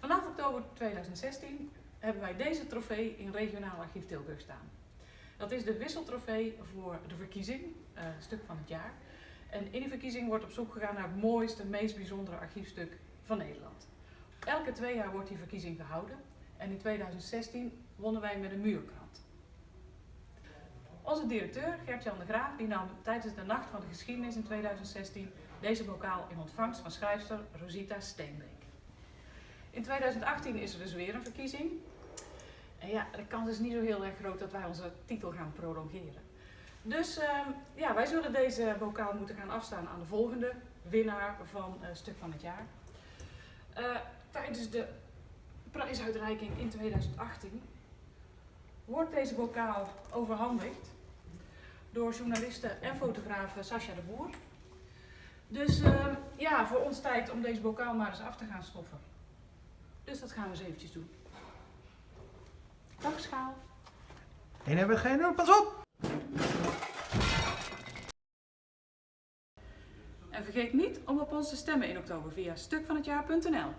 Vanaf oktober 2016 hebben wij deze trofee in regionaal archief Tilburg staan. Dat is de wisseltrofee voor de verkiezing, uh, stuk van het jaar. En in die verkiezing wordt op zoek gegaan naar het mooiste, meest bijzondere archiefstuk van Nederland. Elke twee jaar wordt die verkiezing gehouden en in 2016 wonnen wij met een muurkrant. Onze directeur Gert-Jan de Graaf die nam tijdens de Nacht van de Geschiedenis in 2016 deze bokaal in ontvangst van schrijfster Rosita Steenbeek. In 2018 is er dus weer een verkiezing. En ja, de kans is niet zo heel erg groot dat wij onze titel gaan prolongeren. Dus uh, ja, wij zullen deze bokaal moeten gaan afstaan aan de volgende winnaar van uh, Stuk van het Jaar. Uh, tijdens de prijsuitreiking in 2018 wordt deze bokaal overhandigd door journaliste en fotograaf Sascha de Boer. Dus uh, ja, voor ons tijd om deze bokaal maar eens af te gaan stoffen. Dus dat gaan we eens eventjes doen. Dag schaal. En hebben we geen pas op! En vergeet niet om op ons te stemmen in oktober via stukvanhetjaar.nl.